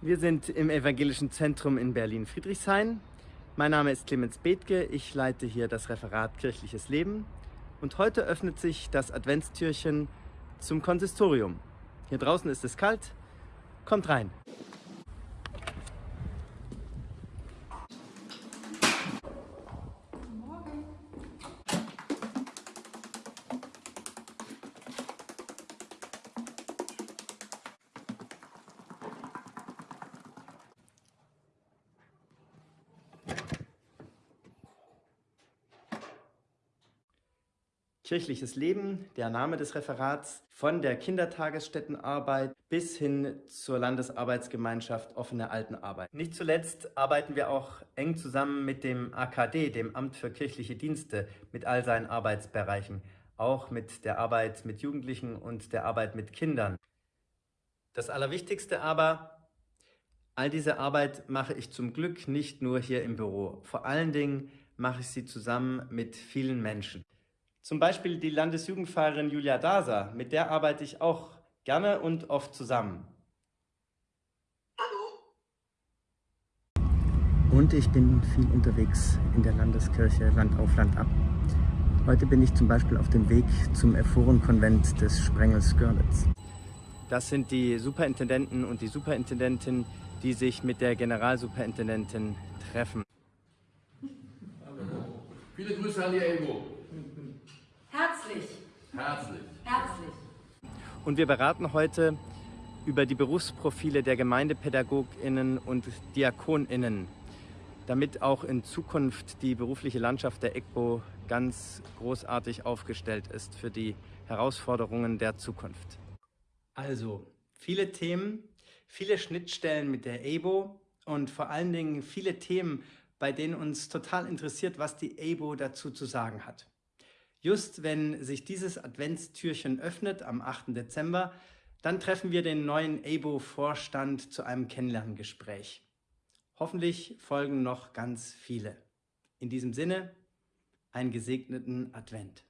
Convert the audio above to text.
Wir sind im Evangelischen Zentrum in Berlin-Friedrichshain. Mein Name ist Clemens Bethke, ich leite hier das Referat Kirchliches Leben und heute öffnet sich das Adventstürchen zum Konsistorium. Hier draußen ist es kalt, kommt rein! Kirchliches Leben, der Name des Referats, von der Kindertagesstättenarbeit bis hin zur Landesarbeitsgemeinschaft Offene Altenarbeit. Nicht zuletzt arbeiten wir auch eng zusammen mit dem AKD, dem Amt für kirchliche Dienste, mit all seinen Arbeitsbereichen, auch mit der Arbeit mit Jugendlichen und der Arbeit mit Kindern. Das Allerwichtigste aber, all diese Arbeit mache ich zum Glück nicht nur hier im Büro. Vor allen Dingen mache ich sie zusammen mit vielen Menschen. Zum Beispiel die Landesjugendfahrerin Julia Daser, mit der arbeite ich auch gerne und oft zusammen. Hallo. Und ich bin viel unterwegs in der Landeskirche Land auf Land ab. Heute bin ich zum Beispiel auf dem Weg zum Ephorenkonvent des Sprengels Görlitz. Das sind die Superintendenten und die Superintendentin, die sich mit der Generalsuperintendentin treffen. Hallo. Viele Grüße an die Elbo. Herzlich. Herzlich. Herzlich. Und wir beraten heute über die Berufsprofile der GemeindepädagogInnen und DiakonInnen, damit auch in Zukunft die berufliche Landschaft der EGBO ganz großartig aufgestellt ist für die Herausforderungen der Zukunft. Also, viele Themen, viele Schnittstellen mit der EBO und vor allen Dingen viele Themen, bei denen uns total interessiert, was die EBO dazu zu sagen hat. Just wenn sich dieses Adventstürchen öffnet am 8. Dezember, dann treffen wir den neuen ABO-Vorstand zu einem Kennenlerngespräch. Hoffentlich folgen noch ganz viele. In diesem Sinne, einen gesegneten Advent.